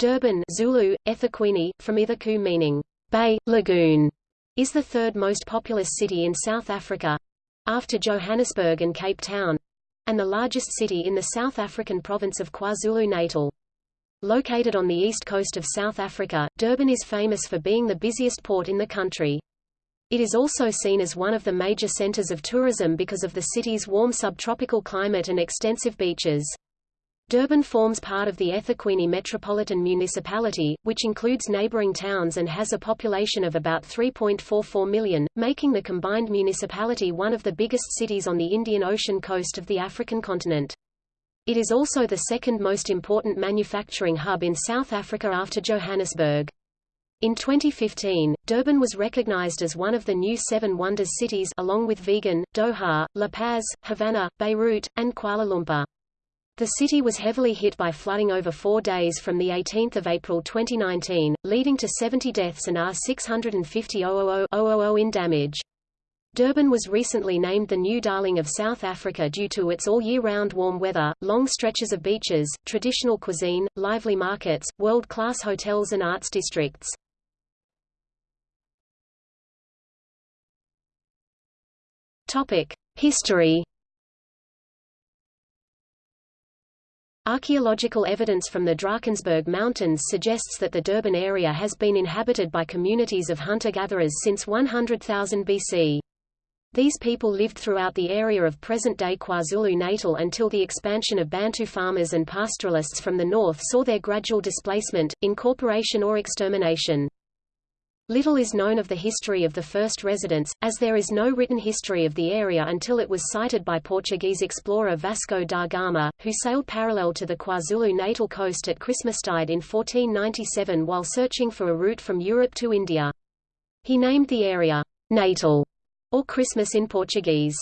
Durban Zulu, eThekwini, from Ithaku meaning, bay, lagoon, is the third most populous city in South Africa after Johannesburg and Cape Town and the largest city in the South African province of KwaZulu-Natal. Located on the east coast of South Africa, Durban is famous for being the busiest port in the country. It is also seen as one of the major centers of tourism because of the city's warm subtropical climate and extensive beaches. Durban forms part of the eThekwini Metropolitan Municipality, which includes neighboring towns and has a population of about 3.44 million, making the combined municipality one of the biggest cities on the Indian Ocean coast of the African continent. It is also the second most important manufacturing hub in South Africa after Johannesburg. In 2015, Durban was recognized as one of the new Seven Wonders cities along with Vigan, Doha, La Paz, Havana, Beirut, and Kuala Lumpur. The city was heavily hit by flooding over four days from 18 April 2019, leading to 70 deaths and R650,000 in damage. Durban was recently named the new darling of South Africa due to its all-year-round warm weather, long stretches of beaches, traditional cuisine, lively markets, world-class hotels and arts districts. History Archaeological evidence from the Drakensberg Mountains suggests that the Durban area has been inhabited by communities of hunter-gatherers since 100,000 BC. These people lived throughout the area of present-day KwaZulu-Natal until the expansion of Bantu farmers and pastoralists from the north saw their gradual displacement, incorporation or extermination. Little is known of the history of the first residents, as there is no written history of the area until it was sighted by Portuguese explorer Vasco da Gama, who sailed parallel to the KwaZulu-Natal coast at Christmastide in 1497 while searching for a route from Europe to India. He named the area, Natal, or Christmas in Portuguese.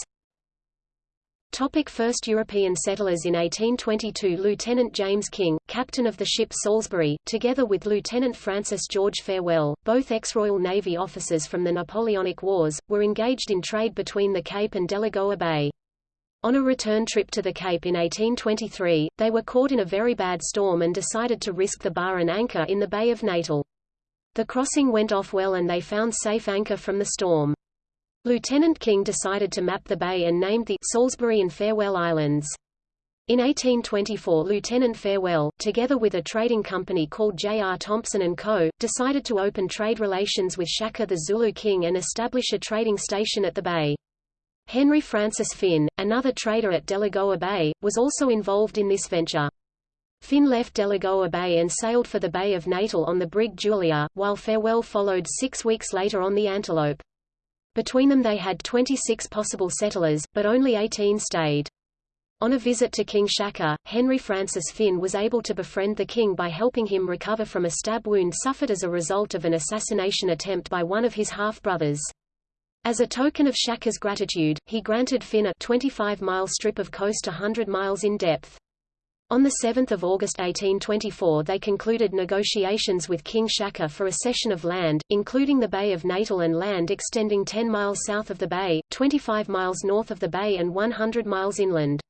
Topic first European settlers In 1822 Lieutenant James King, captain of the ship Salisbury, together with Lieutenant Francis George Farewell, both ex-Royal Navy officers from the Napoleonic Wars, were engaged in trade between the Cape and Delagoa Bay. On a return trip to the Cape in 1823, they were caught in a very bad storm and decided to risk the bar and anchor in the Bay of Natal. The crossing went off well and they found safe anchor from the storm. Lieutenant King decided to map the bay and named the Salisbury and Farewell Islands. In 1824 Lieutenant Farewell, together with a trading company called J. R. Thompson & Co., decided to open trade relations with Shaka the Zulu King and establish a trading station at the bay. Henry Francis Fynn, another trader at Delagoa Bay, was also involved in this venture. Fynn left Delagoa Bay and sailed for the Bay of Natal on the brig Julia, while Farewell followed six weeks later on the Antelope. Between them they had 26 possible settlers, but only 18 stayed. On a visit to King Shaka, Henry Francis Fynn was able to befriend the king by helping him recover from a stab wound suffered as a result of an assassination attempt by one of his half-brothers. As a token of Shaka's gratitude, he granted Fynn a 25-mile strip of coast 100 miles in depth. On 7 August 1824 they concluded negotiations with King Shaka for a cession of land, including the Bay of Natal and land extending 10 miles south of the bay, 25 miles north of the bay and 100 miles inland.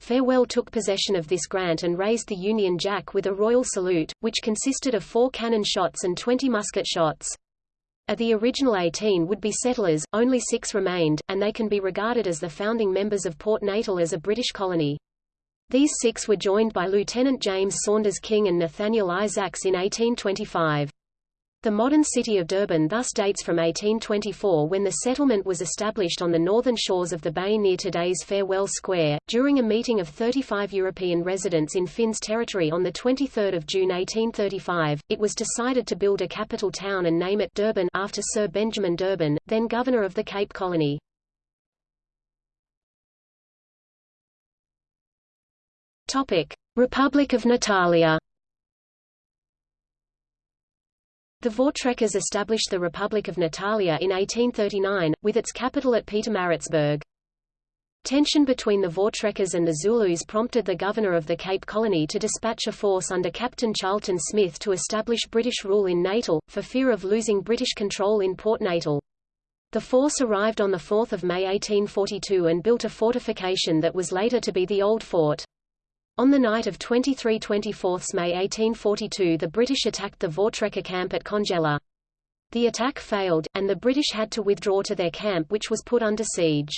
Farewell took possession of this grant and raised the Union Jack with a royal salute, which consisted of four cannon shots and 20 musket shots. Of the original 18 would-be settlers, only six remained, and they can be regarded as the founding members of Port Natal as a British colony. These six were joined by Lieutenant James Saunders King and Nathaniel Isaacs in 1825. The modern city of Durban thus dates from 1824 when the settlement was established on the northern shores of the bay near today's Farewell Square. During a meeting of 35 European residents in Fynn's territory on 23 June 1835, it was decided to build a capital town and name it Durban after Sir Benjamin D'Urban, then governor of the Cape Colony. Republic of Natalia. The Voortrekkers established the Republic of Natalia in 1839, with its capital at Pietermaritzburg. Tension between the Voortrekkers and the Zulus prompted the governor of the Cape Colony to dispatch a force under Captain Charlton Smith to establish British rule in Natal, for fear of losing British control in Port Natal. The force arrived on 4 May 1842 and built a fortification that was later to be the Old Fort. On the night of 23–24 May 1842 the British attacked the Voortrekker camp at Congela. The attack failed, and the British had to withdraw to their camp which was put under siege.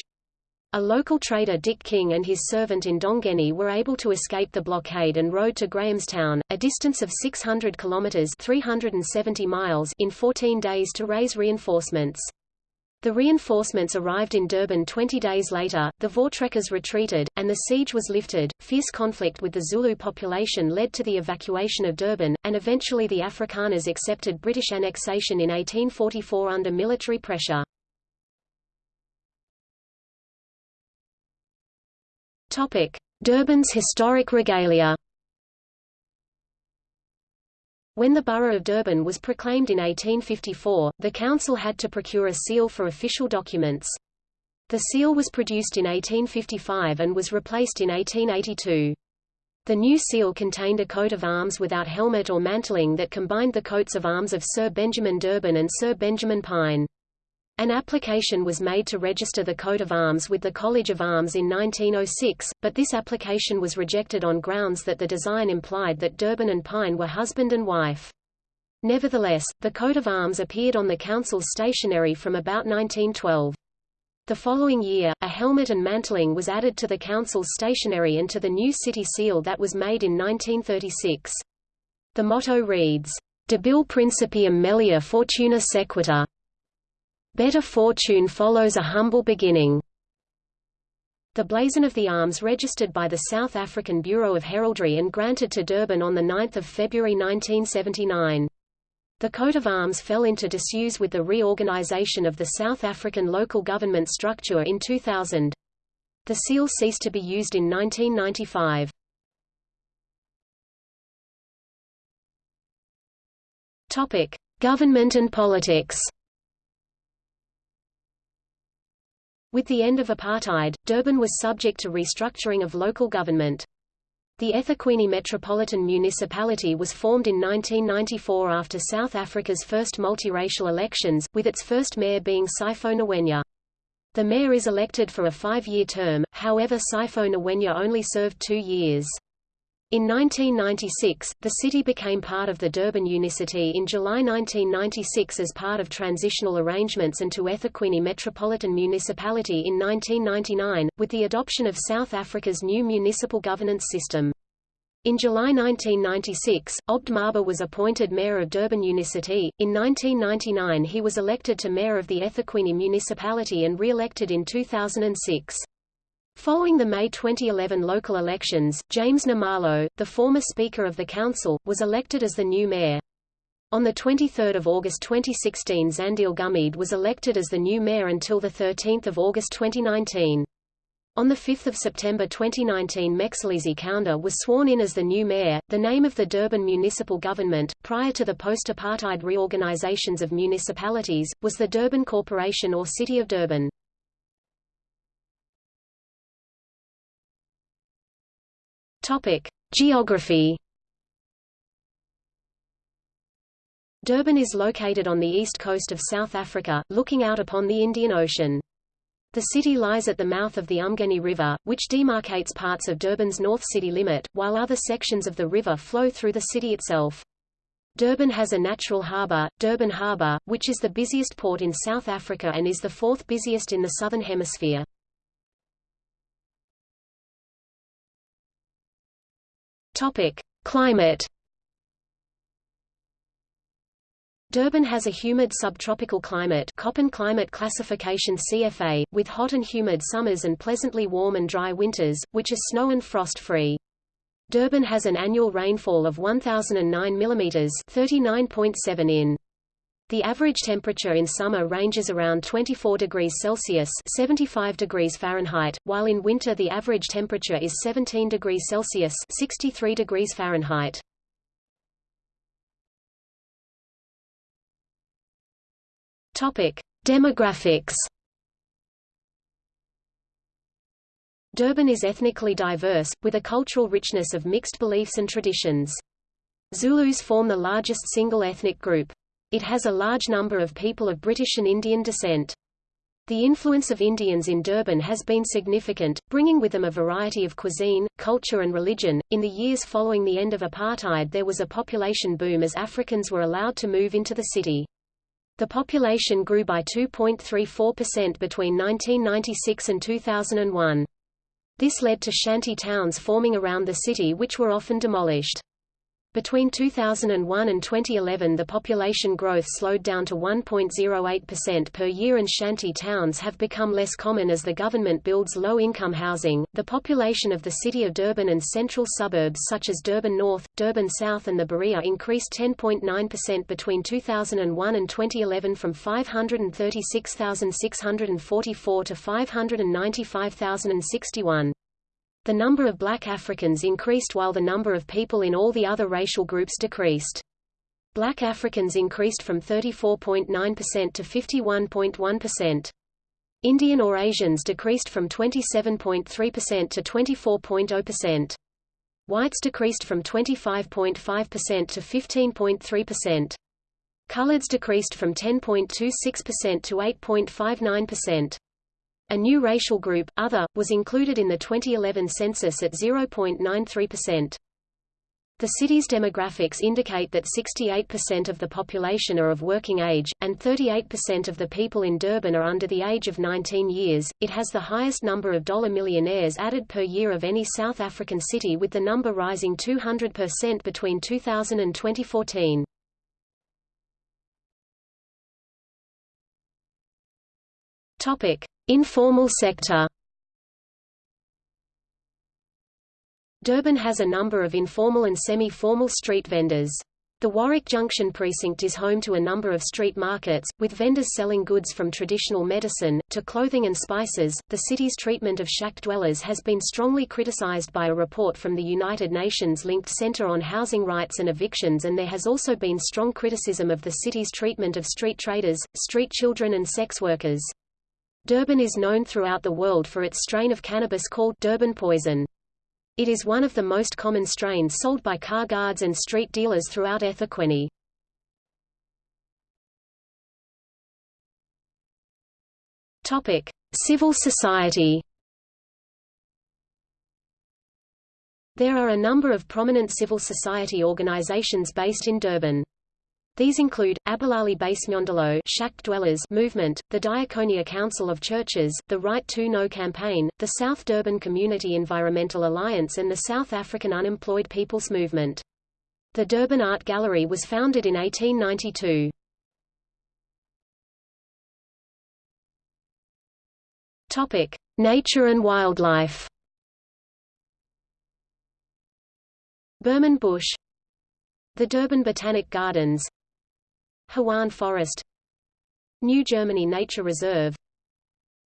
A local trader Dick King and his servant Ndongeni were able to escape the blockade and rode to Grahamstown, a distance of 600 kilometers (370 miles) in 14 days to raise reinforcements. The reinforcements arrived in Durban 20 days later, the Voortrekkers retreated, and the siege was lifted. Fierce conflict with the Zulu population led to the evacuation of Durban, and eventually the Afrikaners accepted British annexation in 1844 under military pressure. Durban's historic regalia. When the borough of Durban was proclaimed in 1854, the council had to procure a seal for official documents. The seal was produced in 1855 and was replaced in 1882. The new seal contained a coat of arms without helmet or mantling that combined the coats of arms of Sir Benjamin D'Urban and Sir Benjamin Pine. An application was made to register the coat of arms with the College of Arms in 1906, but this application was rejected on grounds that the design implied that D'Urban and Pine were husband and wife. Nevertheless, the coat of arms appeared on the council's stationery from about 1912. The following year, a helmet and mantling was added to the council's stationery and to the new city seal that was made in 1936. The motto reads, Debile principium melior fortuna sequitur, Better fortune follows a humble beginning. The blazon of the arms registered by the South African Bureau of Heraldry and granted to Durban on 9 February 1979. The coat of arms fell into disuse with the reorganization of the South African local government structure in 2000. The seal ceased to be used in 1995. Topic: Government and politics. With the end of apartheid, Durban was subject to restructuring of local government. The eThekwini Metropolitan Municipality was formed in 1994 after South Africa's first multiracial elections, with its first mayor being Sipho Ngwenya. The mayor is elected for a five-year term, however Sipho Ngwenya only served two years. In 1996, the city became part of the Durban Unicity in July 1996 as part of transitional arrangements and to eThekwini Metropolitan Municipality in 1999, with the adoption of South Africa's new municipal governance system. In July 1996, Obed Mlaba was appointed mayor of Durban Unicity. In 1999 he was elected to mayor of the eThekwini municipality and re-elected in 2006. Following the May 2011 local elections, James Nxumalo, the former Speaker of the Council, was elected as the new mayor. On 23 August 2016 Zandile Gumede was elected as the new mayor until 13 August 2019. On 5 September 2019 Mxolisi Kaunda was sworn in as the new mayor. The name of the Durban municipal government, prior to the post-apartheid reorganizations of municipalities, was the Durban Corporation or City of Durban. Topic: Geography. Durban is located on the east coast of South Africa, looking out upon the Indian Ocean. The city lies at the mouth of the Umgeni River, which demarcates parts of Durban's north city limit, while other sections of the river flow through the city itself. Durban has a natural harbour, Durban Harbour, which is the busiest port in South Africa and is the fourth busiest in the Southern Hemisphere. Topic: Climate. Durban has a humid subtropical climate Köppen climate classification CFA, with hot and humid summers and pleasantly warm and dry winters, which are snow and frost-free. Durban has an annual rainfall of 1,009 mm 39.7 in. The average temperature in summer ranges around 24 degrees Celsius 75 degrees Fahrenheit, while in winter the average temperature is 17 degrees Celsius 63 degrees Fahrenheit. Topic: Demographics. Durban is ethnically diverse, with a cultural richness of mixed beliefs and traditions. Zulus form the largest single ethnic group. It has a large number of people of British and Indian descent. The influence of Indians in Durban has been significant, bringing with them a variety of cuisine, culture and religion. In the years following the end of apartheid there was a population boom as Africans were allowed to move into the city. The population grew by 2.34% between 1996 and 2001. This led to shanty towns forming around the city which were often demolished. Between 2001 and 2011 the population growth slowed down to 1.08% per year and shanty towns have become less common as the government builds low-income housing. The population of the city of Durban and central suburbs such as Durban North, Durban South and the Berea increased 10.9% between 2001 and 2011 from 536,644 to 595,061. The number of black Africans increased while the number of people in all the other racial groups decreased. Black Africans increased from 34.9% to 51.1%. Indian or Asians decreased from 27.3% to 24.0%. Whites decreased from 25.5% to 15.3%. Coloreds decreased from 10.26% to 8.59%. A new racial group, Other, was included in the 2011 census at 0.93%. The city's demographics indicate that 68% of the population are of working age, and 38% of the people in Durban are under the age of 19 years. It has the highest number of dollar millionaires added per year of any South African city with the number rising 200% between 2000 and 2014. Topic: Informal sector Durban has a number of informal and semi-formal street vendors. The Warwick Junction precinct is home to a number of street markets, with vendors selling goods from traditional medicine, to clothing and spices. The city's treatment of shack dwellers has been strongly criticized by a report from the United Nations linked Center on Housing Rights and Evictions and there has also been strong criticism of the city's treatment of street traders, street children and sex workers. Durban is known throughout the world for its strain of cannabis called Durban poison. It is one of the most common strains sold by car guards and street dealers throughout eThekwini. Topic: Civil society. There are a number of prominent civil society organizations based in Durban. These include, Abahlali baseMjondolo Shack Dwellers Movement, the Diaconia Council of Churches, the Right to Know campaign, the South Durban Community Environmental Alliance and the South African Unemployed People's Movement. The Durban Art Gallery was founded in 1892. Topic: Nature and wildlife. Burman Bush The Durban Botanic Gardens Hawaan Forest New Germany Nature Reserve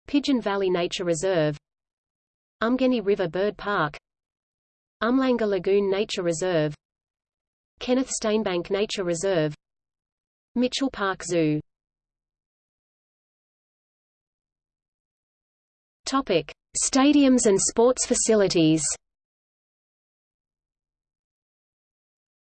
Pigeon Valley Nature Reserve Umgeni River Bird Park Umhlanga Lagoon Nature Reserve Kenneth Stainbank Nature Reserve Mitchell Park Zoo Topic: Stadiums and sports facilities.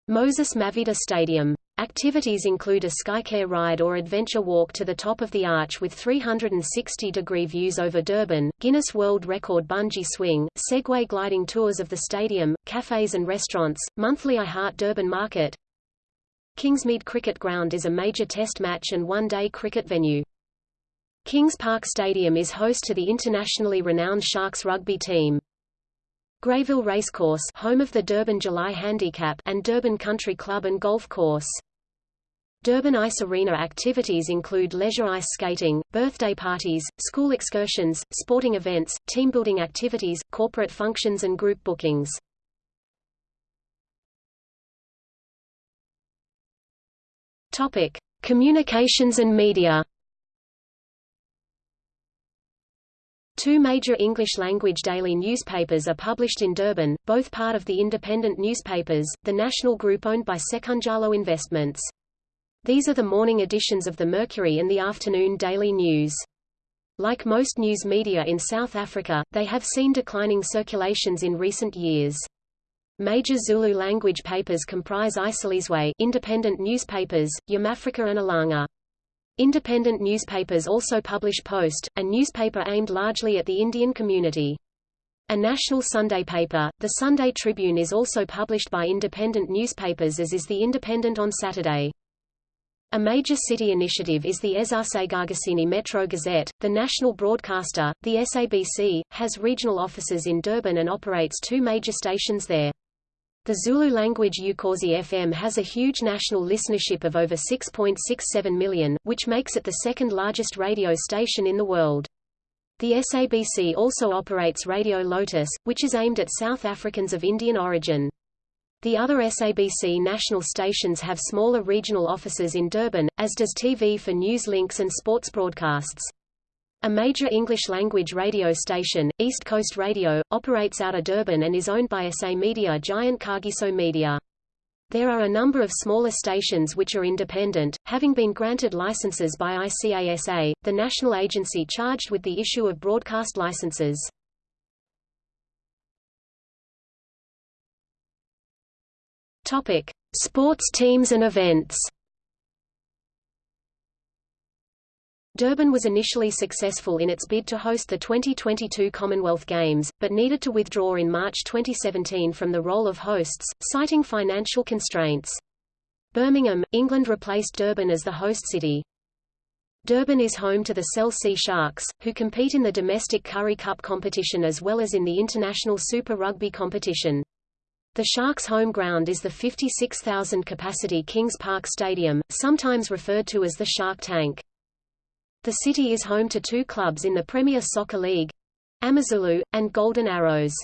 Moses Mabhida Stadium Activities include a SkyCar ride or adventure walk to the top of the arch with 360-degree views over Durban, Guinness World Record bungee swing, Segway gliding tours of the stadium, cafes and restaurants, monthly I Heart Durban Market. Kingsmead Cricket Ground is a major test match and one-day cricket venue. Kings Park Stadium is host to the internationally renowned Sharks rugby team. Greyville Racecourse home of the Durban July Handicap and Durban Country Club and Golf Course. Durban Ice Arena activities include leisure ice skating, birthday parties, school excursions, sporting events, team-building activities, corporate functions and group bookings. Topic: Communications and media. Two major English-language daily newspapers are published in Durban, both part of the independent newspapers, the national group owned by Sekunjalo Investments. These are the morning editions of the Mercury and the afternoon Daily News. Like most news media in South Africa, they have seen declining circulations in recent years. Major Zulu language papers comprise Isolezwe independent newspapers, Yamafrika and Ilanga. Independent newspapers also publish Post, a newspaper aimed largely at the Indian community. A national Sunday paper, the Sunday Tribune is also published by independent newspapers as is the Independent on Saturday. A major city initiative is the eZasegagasini Metro Gazette. The national broadcaster, the SABC, has regional offices in Durban and operates two major stations there. The Zulu language Ukhozi FM has a huge national listenership of over 6.67 million, which makes it the second largest radio station in the world. The SABC also operates Radio Lotus, which is aimed at South Africans of Indian origin. The other SABC national stations have smaller regional offices in Durban, as does TV for news links and sports broadcasts. A major English-language radio station, East Coast Radio, operates out of Durban and is owned by SA media giant Kagiso Media. There are a number of smaller stations which are independent, having been granted licenses by ICASA, the national agency charged with the issue of broadcast licenses. Topic: Sports teams and events. Durban was initially successful in its bid to host the 2022 Commonwealth Games, but needed to withdraw in March 2017 from the role of hosts, citing financial constraints. Birmingham, England replaced Durban as the host city. Durban is home to the Cell C Sharks, who compete in the domestic Currie Cup competition as well as in the international Super Rugby competition. The Sharks' home ground is the 56,000-capacity Kings Park Stadium, sometimes referred to as the Shark Tank. The city is home to two clubs in the Premier Soccer League Amazulu, and Golden Arrows.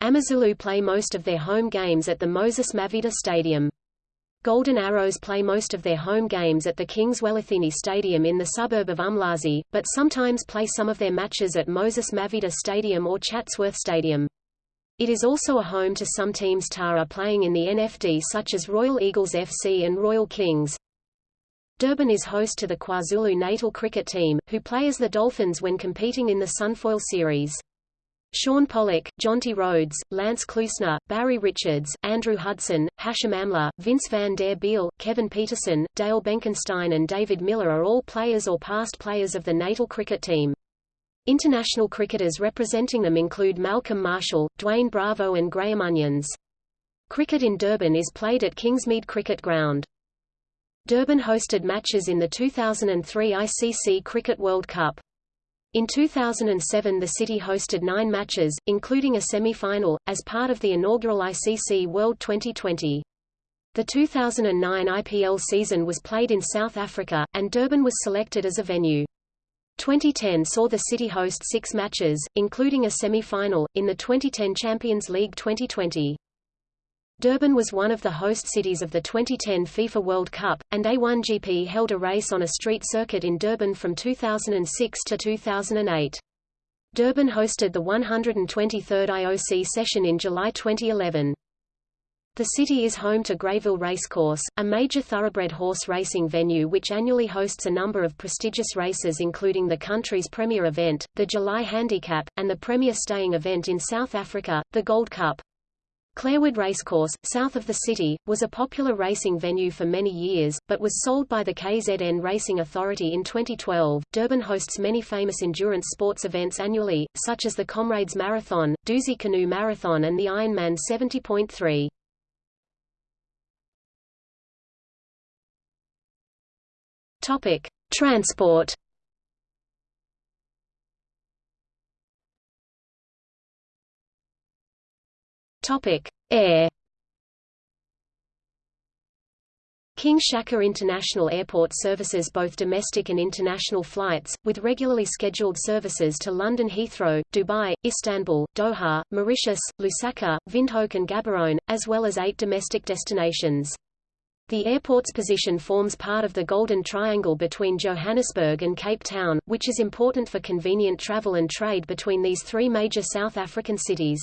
Amazulu play most of their home games at the Moses Mabhida Stadium. Golden Arrows play most of their home games at the King Zwelithini Stadium in the suburb of Umlazi, but sometimes play some of their matches at Moses Mabhida Stadium or Chatsworth Stadium. It is also a home to some teams Tara playing in the NFD such as Royal Eagles FC and Royal Kings. Durban is host to the KwaZulu Natal cricket team, who play as the Dolphins when competing in the Sunfoil Series. Shaun Pollock, Jonty Rhodes, Lance Klusener, Barry Richards, Andrew Hudson, Hashim Amla, Vince van der Bijl, Kevin Pietersen, Dale Benkenstein and David Miller are all players or past players of the Natal cricket team. International cricketers representing them include Malcolm Marshall, Dwayne Bravo and Graham Onions. Cricket in Durban is played at Kingsmead Cricket Ground. Durban hosted matches in the 2003 ICC Cricket World Cup. In 2007 the city hosted nine matches, including a semi-final, as part of the inaugural ICC World 2020. The 2009 IPL season was played in South Africa, and Durban was selected as a venue. 2010 saw the city host six matches, including a semi-final, in the 2010 Champions League 2020. Durban was one of the host cities of the 2010 FIFA World Cup, and A1GP held a race on a street circuit in Durban from 2006 to 2008. Durban hosted the 123rd IOC session in July 2011. The city is home to Greyville Racecourse, a major thoroughbred horse racing venue which annually hosts a number of prestigious races including the country's premier event, the July Handicap, and the premier staying event in South Africa, the Gold Cup. Clairwood Racecourse, south of the city, was a popular racing venue for many years, but was sold by the KZN Racing Authority in 2012. Durban hosts many famous endurance sports events annually, such as the Comrades Marathon, Dusi Canoe Marathon and the Ironman 70.3. Topic: Transport Topic: Air. King Shaka International Airport services both domestic and international flights, with regularly scheduled services to London Heathrow, Dubai, Istanbul, Doha, Mauritius, Lusaka, Windhoek and Gaborone, as well as eight domestic destinations. The airport's position forms part of the Golden Triangle between Johannesburg and Cape Town, which is important for convenient travel and trade between these three major South African cities.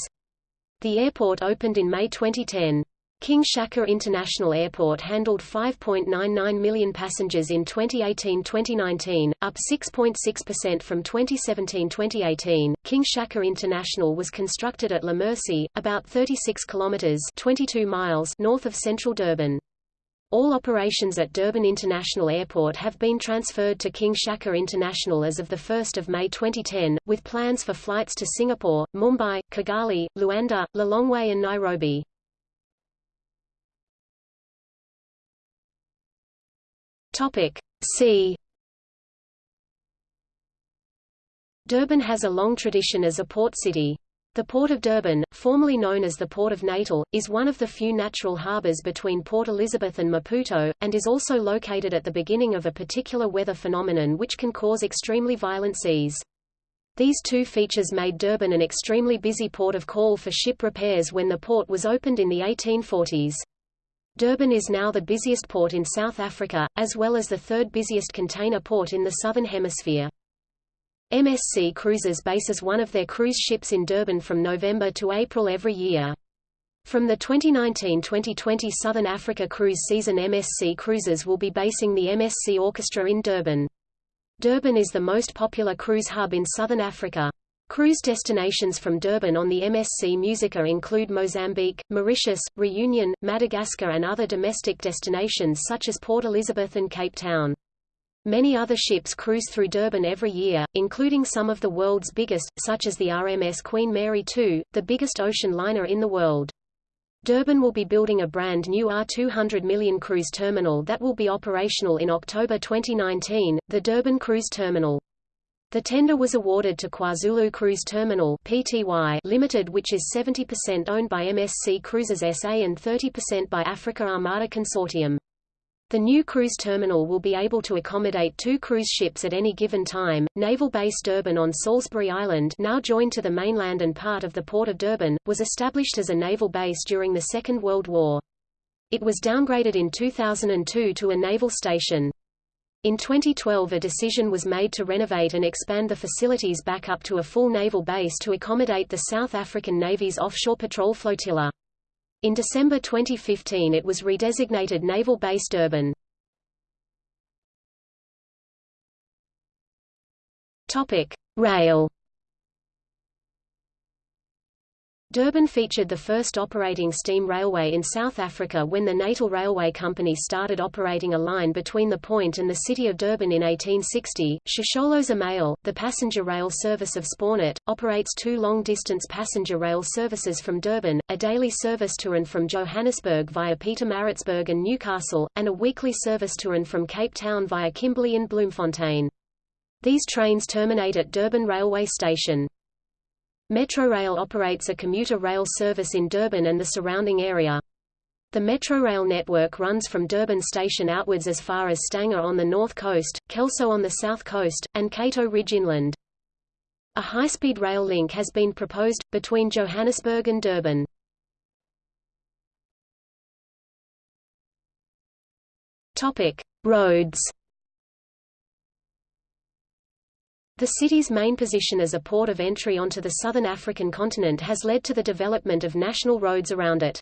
The airport opened in May 2010. King Shaka International Airport handled 5.99 million passengers in 2018-2019, up 6.6% from 2017-2018. King Shaka International was constructed at La Mercy, about 36 kilometers (22 miles) north of central Durban. All operations at Durban International Airport have been transferred to King Shaka International as of 1 May 2010, with plans for flights to Singapore, Mumbai, Kigali, Luanda, Lilongwe and Nairobi. Topic C. Durban has a long tradition as a port city. The Port of Durban, formerly known as the Port of Natal, is one of the few natural harbours between Port Elizabeth and Maputo, and is also located at the beginning of a particular weather phenomenon which can cause extremely violent seas. These two features made Durban an extremely busy port of call for ship repairs when the port was opened in the 1840s. Durban is now the busiest port in South Africa, as well as the third busiest container port in the Southern Hemisphere. MSC Cruises bases one of their cruise ships in Durban from November to April every year. From the 2019-2020 Southern Africa cruise season MSC Cruises will be basing the MSC Orchestra in Durban. Durban is the most popular cruise hub in Southern Africa. Cruise destinations from Durban on the MSC Musica include Mozambique, Mauritius, Reunion, Madagascar and other domestic destinations such as Port Elizabeth and Cape Town. Many other ships cruise through Durban every year, including some of the world's biggest, such as the RMS Queen Mary II, the biggest ocean liner in the world. Durban will be building a brand new R200 million cruise terminal that will be operational in October 2019, the Durban Cruise Terminal. The tender was awarded to KwaZulu Cruise Terminal Pty Limited which is 70% owned by MSC Cruises SA and 30% by Africa Armada Consortium. The new cruise terminal will be able to accommodate two cruise ships at any given time. Naval Base Durban on Salisbury Island, now joined to the mainland and part of the Port of Durban, was established as a naval base during the Second World War. It was downgraded in 2002 to a naval station. In 2012 a decision was made to renovate and expand the facilities back up to a full naval base to accommodate the South African Navy's offshore patrol flotilla. In December 2015 it was redesignated Naval Base Durban. Rail Durban featured the first operating steam railway in South Africa when the Natal Railway Company started operating a line between the point and the city of Durban in 1860. Shosholoza Meyl, the passenger rail service of Spoornet, operates two long-distance passenger rail services from Durban, a daily service to and from Johannesburg via Pietermaritzburg and Newcastle, and a weekly service to and from Cape Town via Kimberley and Bloemfontein. These trains terminate at Durban Railway Station. Metrorail operates a commuter rail service in Durban and the surrounding area. The Metrorail network runs from Durban station outwards as far as Stanger on the north coast, Kelso on the south coast, and Cato Ridge inland. A high-speed rail link has been proposed, between Johannesburg and Durban. Roads The city's main position as a port of entry onto the southern African continent has led to the development of national roads around it.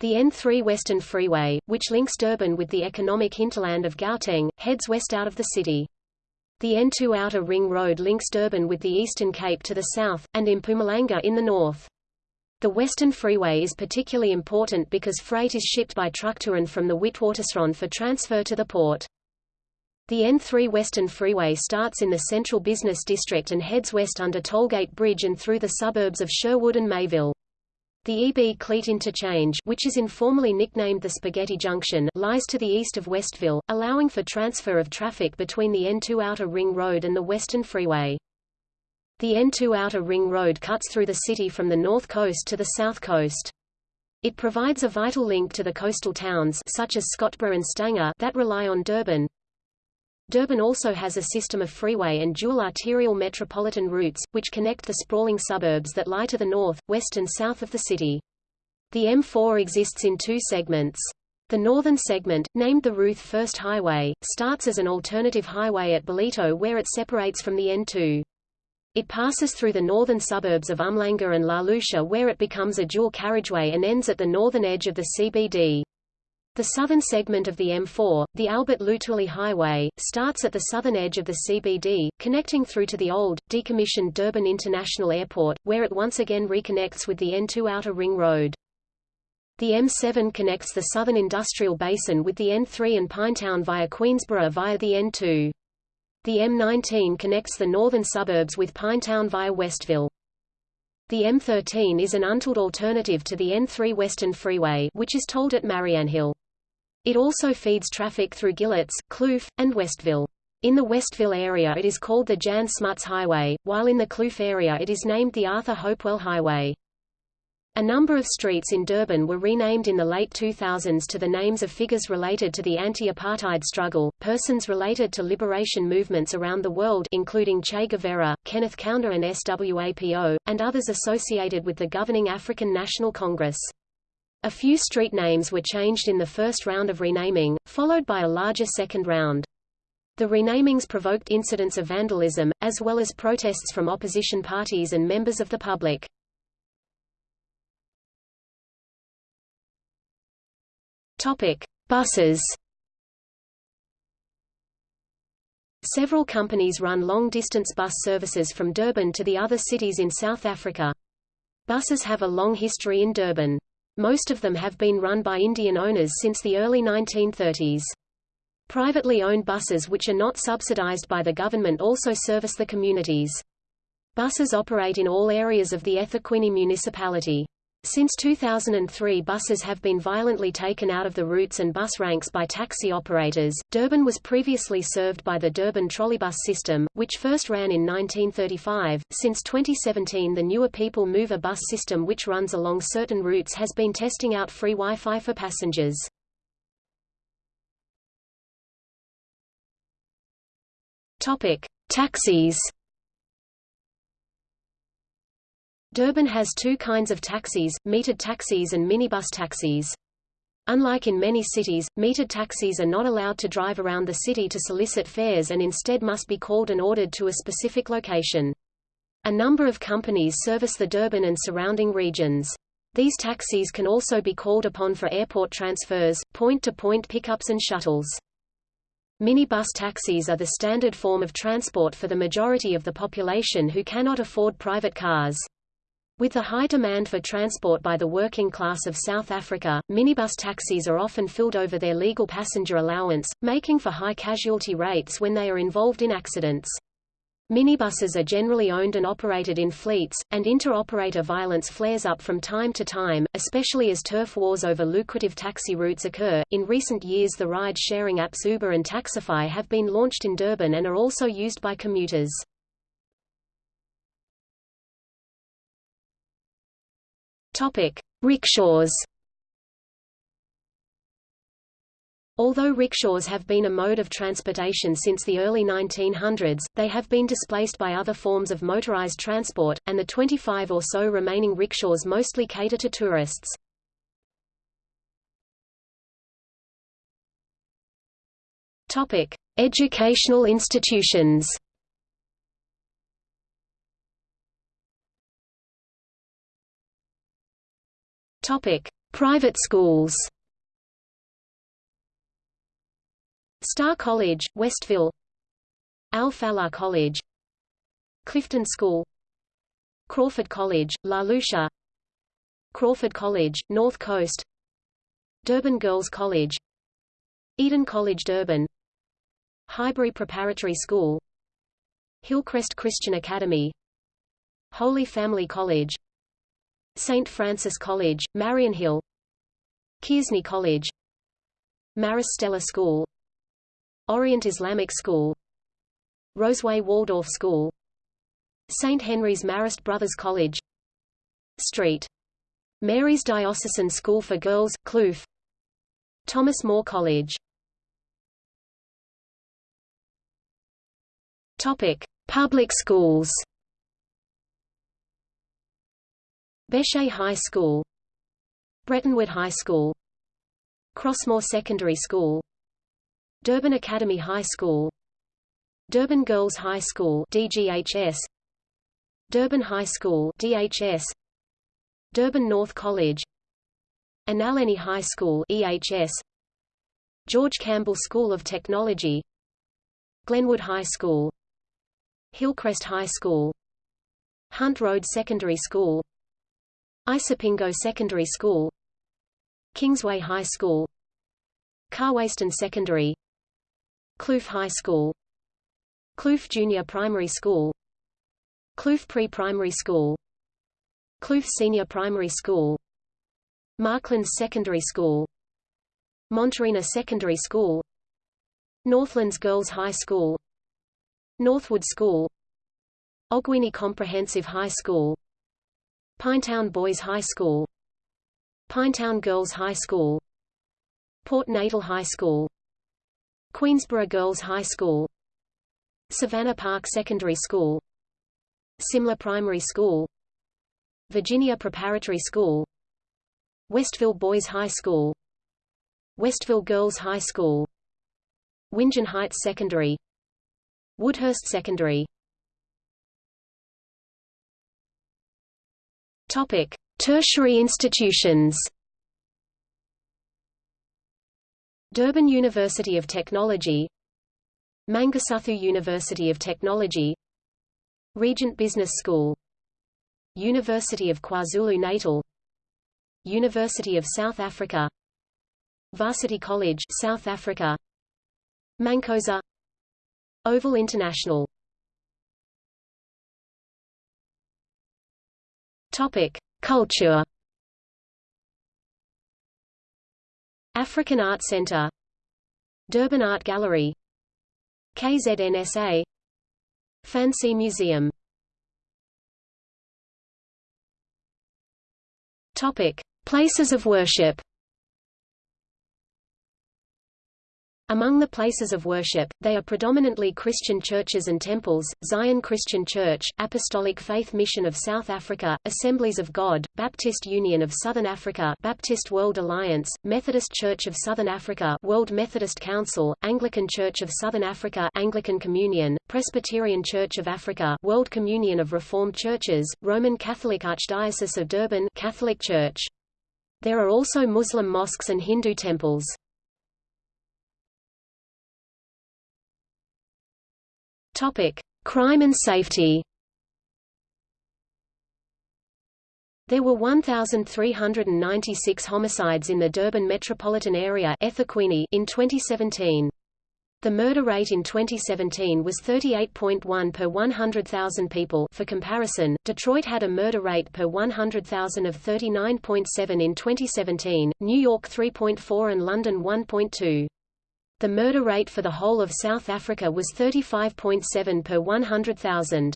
The N3 Western Freeway, which links Durban with the economic hinterland of Gauteng, heads west out of the city. The N2 Outer Ring Road links Durban with the Eastern Cape to the south, and Mpumalanga in the north. The Western Freeway is particularly important because freight is shipped by truck to and from the Witwatersrand for transfer to the port. The N3 Western Freeway starts in the central business district and heads west under Tollgate Bridge and through the suburbs of Sherwood and Mayville. The EB Cloete Interchange which is informally nicknamed the Spaghetti Junction lies to the east of Westville, allowing for transfer of traffic between the N2 Outer Ring Road and the Western Freeway. The N2 Outer Ring Road cuts through the city from the north coast to the south coast. It provides a vital link to the coastal towns such as Scottburgh and Stanger that rely on Durban, Durban also has a system of freeway and dual arterial metropolitan routes, which connect the sprawling suburbs that lie to the north, west and south of the city. The M4 exists in two segments. The northern segment, named the Ruth First Highway, starts as an alternative highway at Ballito where it separates from the N2. It passes through the northern suburbs of Umhlanga and La Lucia where it becomes a dual carriageway and ends at the northern edge of the CBD. The southern segment of the M4, the Albert Lutuli Highway, starts at the southern edge of the CBD, connecting through to the old, decommissioned Durban International Airport, where it once again reconnects with the N2 Outer Ring Road. The M7 connects the southern industrial basin with the N3 and Pinetown via Queensburgh via the N2. The M19 connects the northern suburbs with Pinetown via Westville. The M13 is an untolled alternative to the N3 Western Freeway which is tolled at Mariannhill. It also feeds traffic through Gillitts, Kloof, and Westville. In the Westville area it is called the Jan Smuts Highway, while in the Kloof area it is named the Arthur Hopewell Highway. A number of streets in Durban were renamed in the late 2000s to the names of figures related to the anti-apartheid struggle, persons related to liberation movements around the world including Che Guevara, Kenneth Kaunda and SWAPO, and others associated with the governing African National Congress. A few street names were changed in the first round of renaming, followed by a larger second round. The renamings provoked incidents of vandalism, as well as protests from opposition parties and members of the public. Topic: Buses. Several companies run long-distance bus services from Durban to the other cities in South Africa. Buses have a long history in Durban. Most of them have been run by Indian owners since the early 1930s. Privately owned buses which are not subsidized by the government also service the communities. Buses operate in all areas of the eThekwini municipality. Since 2003 buses have been violently taken out of the routes and bus ranks by taxi operators. Durban was previously served by the Durban trolleybus system, which first ran in 1935. Since 2017 the newer People Mover bus system which runs along certain routes has been testing out free Wi-Fi for passengers. Topic: Taxis Durban has two kinds of taxis, metered taxis and minibus taxis. Unlike in many cities, metered taxis are not allowed to drive around the city to solicit fares and instead must be called and ordered to a specific location. A number of companies service the Durban and surrounding regions. These taxis can also be called upon for airport transfers, point-to-point -point pickups and shuttles. Minibus taxis are the standard form of transport for the majority of the population who cannot afford private cars. With the high demand for transport by the working class of South Africa, minibus taxis are often filled over their legal passenger allowance, making for high casualty rates when they are involved in accidents. Minibuses are generally owned and operated in fleets, and inter-operator violence flares up from time to time, especially as turf wars over lucrative taxi routes occur. In recent years, the ride-sharing apps Uber and Taxify have been launched in Durban and are also used by commuters. Topic: Rickshaws. Although rickshaws have been a mode of transportation since the early 1900s, they have been displaced by other forms of motorized transport, and the 25 or so remaining rickshaws mostly cater to tourists. Educational institutions. Topic: Private schools. Star College, Westville. Al Falah College. Clifton School. Crawford College, La Lucia. Crawford College, North Coast. Durban Girls College. Eden College Durban. Highbury Preparatory School. Hillcrest Christian Academy. Holy Family College. St. Francis College, Mariannhill Kearsney College Maris Stella School Orient Islamic School Roseway Waldorf School St. Henry's Marist Brothers College Street. Mary's Diocesan School for Girls, Kloof Thomas More College Topic. Public schools Bechet High School Bretonwood High School Crossmoor Secondary School Durban Academy High School Durban Girls High School DGHS Durban High School DHS Durban North College Analeni High School EHS George Campbell School of Technology Glenwood High School Hillcrest High School Hunt Road Secondary School Isipingo Secondary School Kingsway High School Carwaston Secondary Kloof High School Kloof Junior Primary School Kloof Pre-Primary School Kloof Senior Primary School Marklands Secondary School Montreina Secondary School Northlands Girls High School Northwood School Ogwini Comprehensive High School Pinetown Boys High School Pinetown Girls High School Port Natal High School Queensburgh Girls High School Savannah Park Secondary School Simla Primary School Virginia Preparatory School Westville Boys High School Westville Girls High School Wingen Heights Secondary Woodhurst Secondary Topic: Tertiary institutions. Durban University of Technology Mangosuthu University of Technology Regent Business School University of KwaZulu-Natal University of South Africa Varsity College South Africa MANCOSA Oval International Topic Culture. African Art Center. Durban Art Gallery. KZNSA Phansi Museum. Topic: Places of worship. Among the places of worship, they are predominantly Christian churches and temples, Zion Christian Church, Apostolic Faith Mission of South Africa, Assemblies of God, Baptist Union of Southern Africa Baptist World Alliance, Methodist Church of Southern Africa World Methodist Council, Anglican Church of Southern Africa Anglican Communion, Presbyterian Church of Africa World Communion of Reformed Churches, Roman Catholic Archdiocese of Durban Catholic Church. There are also Muslim mosques and Hindu temples. Topic: Crime and safety. There were 1,396 homicides in the Durban metropolitan area in 2017. The murder rate in 2017 was 38.1 per 100,000 people for comparison, Detroit had a murder rate per 100,000 of 39.7 in 2017, New York 3.4 and London 1.2. The murder rate for the whole of South Africa was 35.7 per 100,000.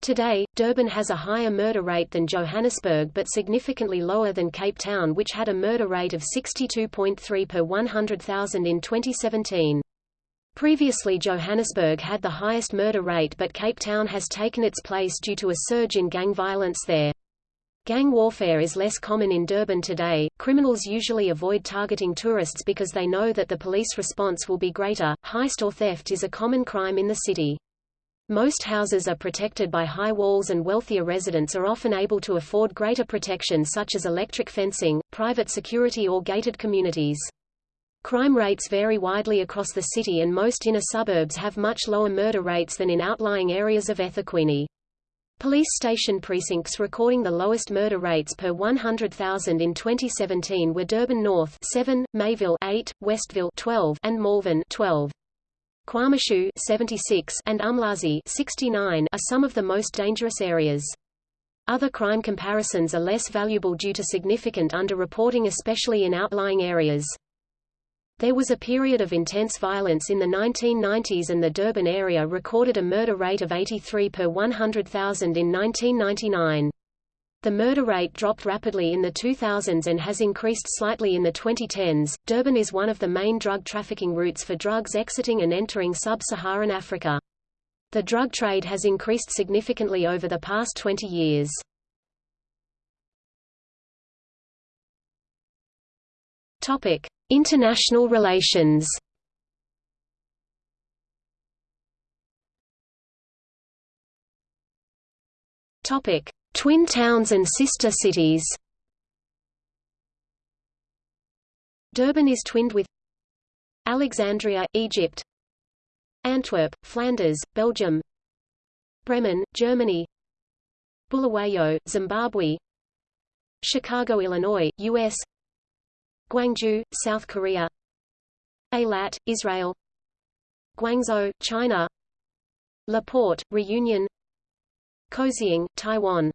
Today, Durban has a higher murder rate than Johannesburg but significantly lower than Cape Town which had a murder rate of 62.3 per 100,000 in 2017. Previously Johannesburg had the highest murder rate but Cape Town has taken its place due to a surge in gang violence there. Gang warfare is less common in Durban today. Criminals usually avoid targeting tourists because they know that the police response will be greater. Heist or theft is a common crime in the city. Most houses are protected by high walls and wealthier residents are often able to afford greater protection such as electric fencing, private security or gated communities. Crime rates vary widely across the city and most inner suburbs have much lower murder rates than in outlying areas of eThekwini. Police station precincts recording the lowest murder rates per 100,000 in 2017 were Durban North 7, Mayville 8, Westville 12, and Malvern 12. KwaMashu 76 and Umlazi 69 are some of the most dangerous areas. Other crime comparisons are less valuable due to significant underreporting especially in outlying areas. There was a period of intense violence in the 1990s and the Durban area recorded a murder rate of 83 per 100,000 in 1999. The murder rate dropped rapidly in the 2000s and has increased slightly in the 2010s. Durban is one of the main drug trafficking routes for drugs exiting and entering sub-Saharan Africa. The drug trade has increased significantly over the past 20 years. Topic: International relations. Topic: Twin towns and sister cities. Durban is twinned with Alexandria, Egypt, Antwerp, Flanders, Belgium, Bremen, Germany, Bulawayo, Zimbabwe, Chicago, Illinois, US, Gwangju, South Korea. Eilat, Israel. Guangzhou, China. Le Port, Reunion. Kaohsiung, Taiwan.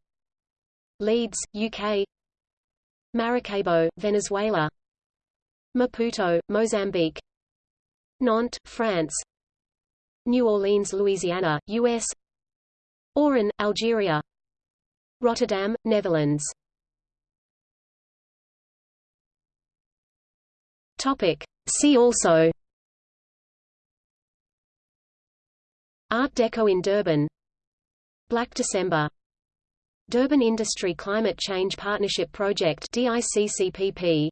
Leeds, UK Maracaibo, Venezuela. Maputo, Mozambique. Nantes, France. New Orleans, Louisiana, U.S. Oran, Algeria. Rotterdam, Netherlands Topic. See also. Art Deco in Durban. Black December. Durban Industry Climate Change Partnership Project DICCPP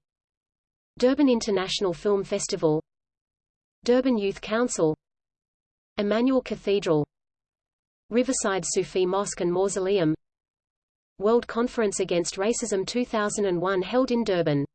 Durban International Film Festival. Durban Youth Council. Emmanuel Cathedral. Riverside Soofie Mosque and Mausoleum. World Conference Against Racism 2001 held in Durban